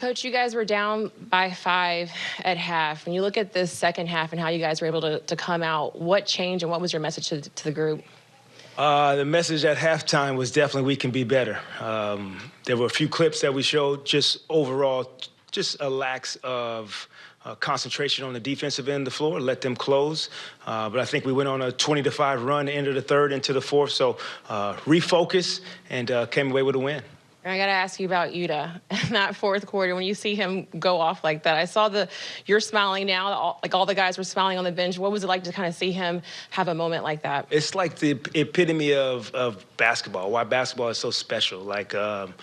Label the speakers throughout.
Speaker 1: Coach, you guys were down by five at half. When you look at this second half and how you guys were able to, to come out, what changed and what was your message to, to the group?
Speaker 2: Uh, the message at halftime was definitely we can be better. Um, there were a few clips that we showed, just overall, just a lack of uh, concentration on the defensive end of the floor, let them close. Uh, but I think we went on a 20 to 5 run into the third, into the fourth. So uh, refocus and uh, came away with a win.
Speaker 1: I got to ask you about Yuta in that fourth quarter when you see him go off like that. I saw the you're smiling now, all, like all the guys were smiling on the bench. What was it like to kind of see him have a moment like that?
Speaker 2: It's like the epitome of, of basketball. Why basketball is so special. Like um,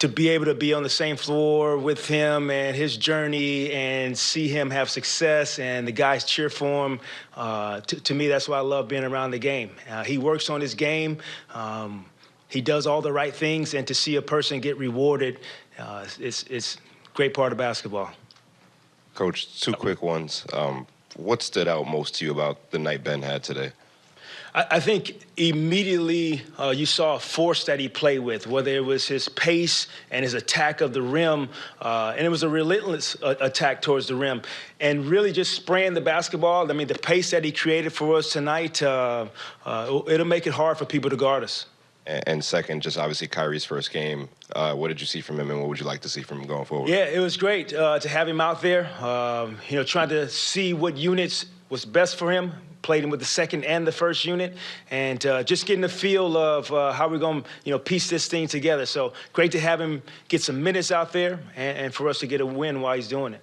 Speaker 2: to be able to be on the same floor with him and his journey and see him have success and the guys cheer for him. Uh, to, to, me, that's why I love being around the game. Uh, he works on his game. Um, he does all the right things, and to see a person get rewarded, uh, it's it's great part of basketball.
Speaker 3: Coach, two quick ones. Um, what stood out most to you about the night Ben had today?
Speaker 2: I, I think immediately uh, you saw a force that he played with, whether it was his pace and his attack of the rim, uh, and it was a relentless uh, attack towards the rim, and really just spraying the basketball. I mean, the pace that he created for us tonight, uh, uh, it'll make it hard for people to guard us.
Speaker 3: And second, just obviously Kyrie's first game. Uh, what did you see from him, and what would you like to see from him going forward?
Speaker 2: Yeah, it was great uh, to have him out there. Um, you know, trying to see what units was best for him. Played him with the second and the first unit, and uh, just getting the feel of uh, how we're going to, you know, piece this thing together. So great to have him get some minutes out there, and, and for us to get a win while he's doing it.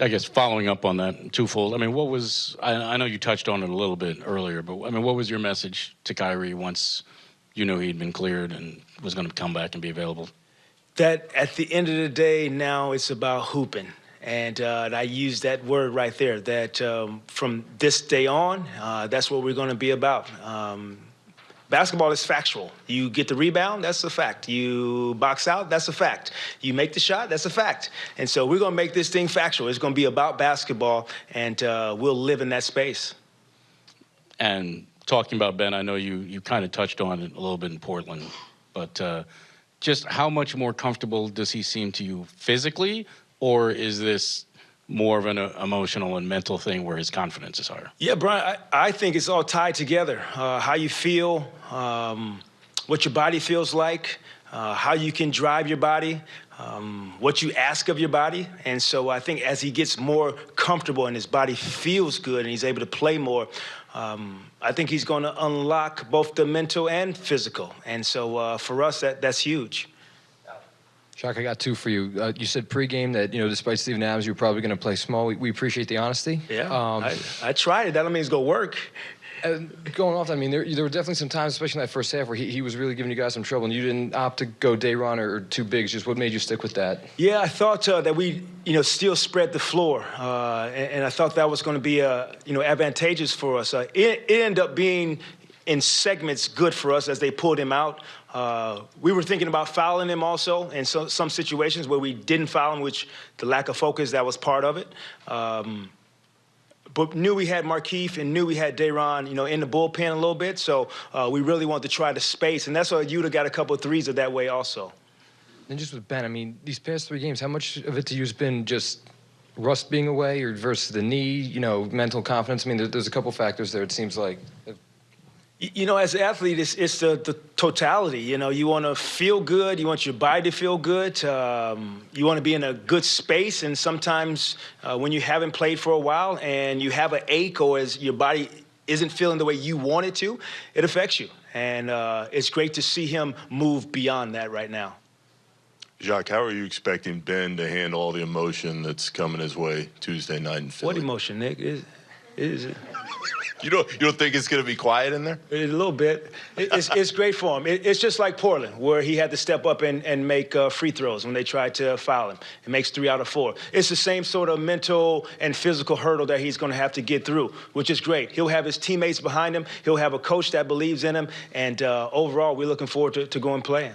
Speaker 4: I guess following up on that twofold. I mean, what was I, I, know you touched on it a little bit earlier, but I mean, what was your message to Kyrie once you knew he'd been cleared and was going to come back and be available?
Speaker 2: That at the end of the day, now it's about hooping. And, uh, and I use that word right there. That um, from this day on, uh, that's what we're going to be about. Um, Basketball is factual. You get the rebound, that's a fact. You box out, that's a fact. You make the shot, that's a fact. And so we're going to make this thing factual. It's going to be about basketball, and uh, we'll live in that space.
Speaker 4: And talking about Ben, I know you, you kind of touched on it a little bit in Portland, but uh, just how much more comfortable does he seem to you physically, or is this more of an uh, emotional and mental thing where his confidence is higher?
Speaker 2: Yeah, Brian, I, I think it's all tied together. Uh, how you feel, um, what your body feels like, uh, how you can drive your body, um, what you ask of your body. And so I think as he gets more comfortable and his body feels good and he's able to play more, um, I think he's going to unlock both the mental and physical. And so uh, for us, that, that's huge.
Speaker 5: Jacque, I got two for you. Uh, you said pregame that, you know, despite Steven Adams, you're probably going to play small. We, we, appreciate the honesty.
Speaker 2: Yeah, um, I, I, tried it. That don't mean it's going to work.
Speaker 5: going off, I mean, there, there, were definitely some times, especially in that first half, where he, he was really giving you guys some trouble, and you didn't opt to go Day'Ron or, or two bigs. Just what made you stick with that?
Speaker 2: Yeah, I thought uh, that we, you know, still spread the floor, uh, and, and, I thought that was going to be, uh, you know, advantageous for us. Uh, it, it ended up being in segments good for us as they pulled him out. Uh, we were thinking about fouling him also in so, some situations where we didn't foul him, which the lack of focus, that was part of it. Um, but knew we had Markieff and knew we had Day'Ron, you know, in the bullpen a little bit. So uh, we really wanted to try the space, and that's why Yuta got a couple of threes of that way also.
Speaker 5: And just with Ben, I mean, these past three games, how much of it to you has been just rust being away or versus the knee, you know, mental confidence? I mean, there's a couple factors there, it seems like.
Speaker 2: You know, as an athlete, it's, it's the, the totality. You know, you want to feel good. You want your body to feel good. Um, you want to be in a good space. And sometimes uh, when you haven't played for a while and you have an ache or as your body isn't feeling the way you want it to, it affects you. And uh, it's great to see him move beyond that right now.
Speaker 6: Jacque, how are you expecting Ben to handle all the emotion that's coming his way Tuesday night in Philly?
Speaker 2: What emotion, Nick? Is, is it?
Speaker 6: You don't, you don't think it's going to be quiet in there?
Speaker 2: A little bit. It's, it's great for him. it's just like Portland, where he had to step up and, and make uh, free throws when they tried to foul him. He makes three out of four. It's the same sort of mental and physical hurdle that he's going to have to get through, which is great. He'll have his teammates behind him. He'll have a coach that believes in him. And uh, overall, we're looking forward to, to going playing.